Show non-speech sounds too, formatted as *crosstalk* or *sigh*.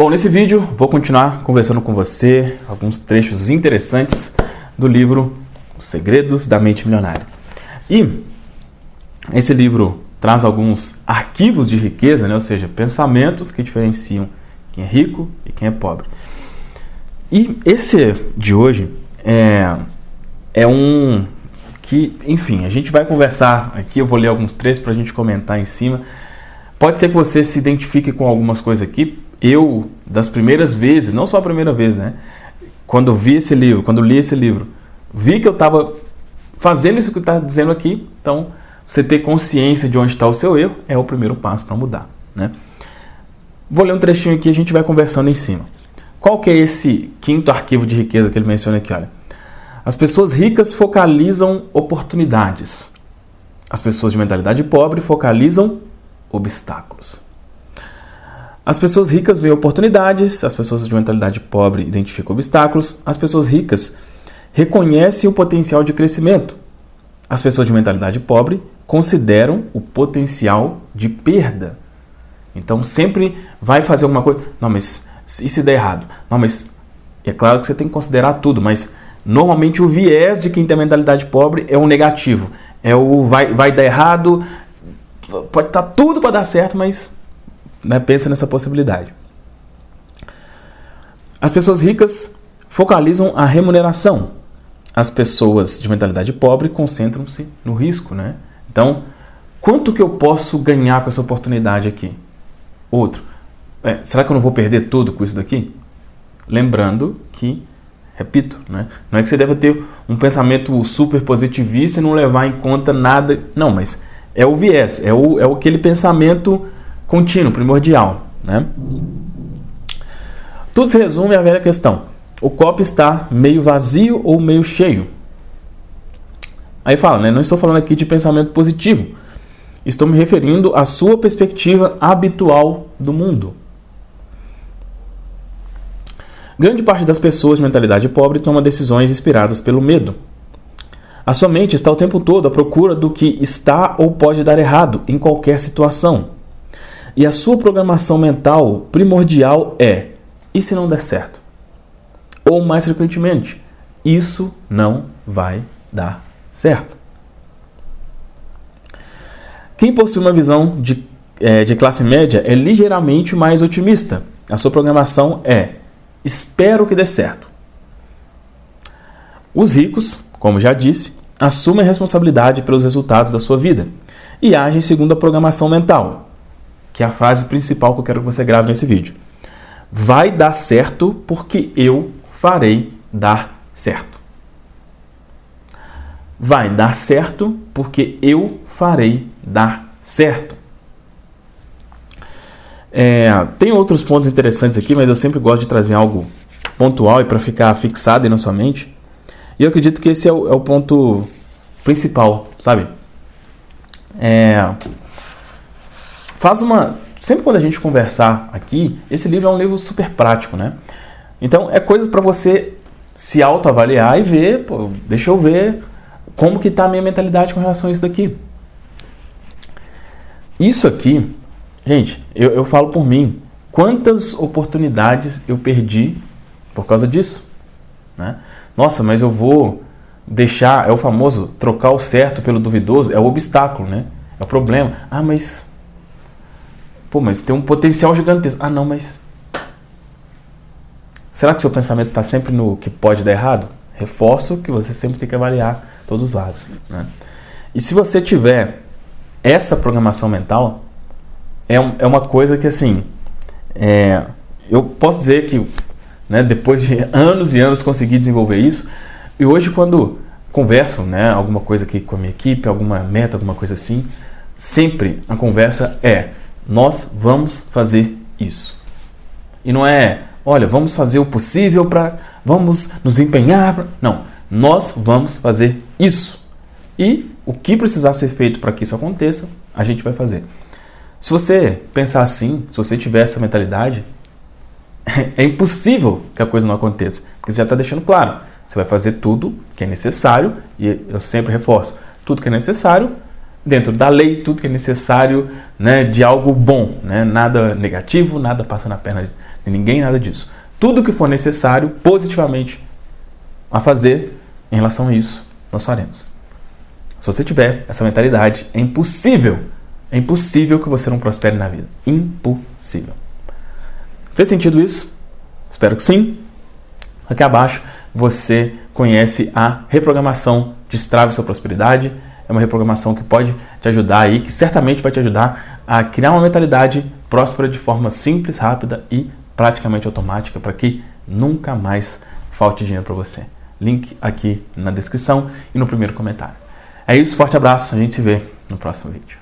Bom, nesse vídeo vou continuar conversando com você alguns trechos interessantes do livro Os Segredos da Mente Milionária. E esse livro traz alguns arquivos de riqueza, né? ou seja, pensamentos que diferenciam quem é rico e quem é pobre. E esse de hoje é, é um que, enfim, a gente vai conversar aqui, eu vou ler alguns trechos para a gente comentar em cima. Pode ser que você se identifique com algumas coisas aqui. Eu, das primeiras vezes, não só a primeira vez, né? Quando vi esse livro, quando li esse livro, vi que eu estava fazendo isso que está dizendo aqui. Então, você ter consciência de onde está o seu erro é o primeiro passo para mudar, né? Vou ler um trechinho aqui e a gente vai conversando em cima. Qual que é esse quinto arquivo de riqueza que ele menciona aqui? Olha, as pessoas ricas focalizam oportunidades. As pessoas de mentalidade pobre focalizam obstáculos. As pessoas ricas veem oportunidades, as pessoas de mentalidade pobre identificam obstáculos, as pessoas ricas reconhecem o potencial de crescimento. As pessoas de mentalidade pobre consideram o potencial de perda. Então sempre vai fazer alguma coisa. Não, mas e se der errado? Não, mas é claro que você tem que considerar tudo, mas Normalmente o viés de quem tem mentalidade pobre é o negativo. É o vai, vai dar errado, pode estar tá tudo para dar certo, mas né, pensa nessa possibilidade. As pessoas ricas focalizam a remuneração. As pessoas de mentalidade pobre concentram-se no risco, né? Então, quanto que eu posso ganhar com essa oportunidade aqui? Outro, é, será que eu não vou perder tudo com isso daqui? Lembrando que Repito, né? não é que você deva ter um pensamento super positivista e não levar em conta nada. Não, mas é o viés, é, o, é aquele pensamento contínuo, primordial. Né? Tudo se resume à velha questão: o copo está meio vazio ou meio cheio? Aí fala, né? Não estou falando aqui de pensamento positivo. Estou me referindo à sua perspectiva habitual do mundo. Grande parte das pessoas de mentalidade pobre toma decisões inspiradas pelo medo. A sua mente está o tempo todo à procura do que está ou pode dar errado em qualquer situação. E a sua programação mental primordial é: e se não der certo? Ou mais frequentemente, isso não vai dar certo. Quem possui uma visão de, é, de classe média é ligeiramente mais otimista. A sua programação é Espero que dê certo. Os ricos, como já disse, assumem a responsabilidade pelos resultados da sua vida e agem segundo a programação mental, que é a frase principal que eu quero que você grave nesse vídeo. Vai dar certo porque eu farei dar certo. Vai dar certo porque eu farei dar certo. É, tem outros pontos interessantes aqui, mas eu sempre gosto de trazer algo pontual e para ficar fixado na sua mente. E eu acredito que esse é o, é o ponto principal, sabe? É, faz uma. Sempre quando a gente conversar aqui, esse livro é um livro super prático, né? Então é coisas para você se autoavaliar e ver, pô, deixa eu ver como que está a minha mentalidade com relação a isso daqui. Isso aqui Gente, eu, eu falo por mim. Quantas oportunidades eu perdi por causa disso? Né? Nossa, mas eu vou deixar, é o famoso trocar o certo pelo duvidoso, é o obstáculo, né? É o problema. Ah, mas. Pô, mas tem um potencial gigantesco. Ah, não, mas. Será que seu pensamento está sempre no que pode dar errado? Reforço que você sempre tem que avaliar todos os lados. Né? E se você tiver essa programação mental, é, é uma coisa que, assim, é, eu posso dizer que né, depois de *laughs* anos e anos consegui desenvolver isso. E hoje, quando converso né, alguma coisa aqui com a minha equipe, alguma meta, alguma coisa assim, sempre a conversa é: nós vamos fazer isso. E não é, olha, vamos fazer o possível para. Vamos nos empenhar. Pra... Não, nós vamos fazer isso. E o que precisar ser feito para que isso aconteça, a gente vai fazer. Se você pensar assim, se você tiver essa mentalidade, *laughs* é impossível que a coisa não aconteça, porque você já está deixando claro. Você vai fazer tudo que é necessário, e eu sempre reforço, tudo que é necessário dentro da lei, tudo que é necessário né, de algo bom, né? nada negativo, nada passando a perna de ninguém, nada disso. Tudo que for necessário positivamente a fazer em relação a isso, nós faremos. Se você tiver essa mentalidade, é impossível, é impossível que você não prospere na vida. Impossível. Fez sentido isso? Espero que sim. Aqui abaixo você conhece a reprogramação Destrave Sua Prosperidade. É uma reprogramação que pode te ajudar aí, que certamente vai te ajudar a criar uma mentalidade próspera de forma simples, rápida e praticamente automática para que nunca mais falte dinheiro para você. Link aqui na descrição e no primeiro comentário. É isso, forte abraço, a gente se vê no próximo vídeo.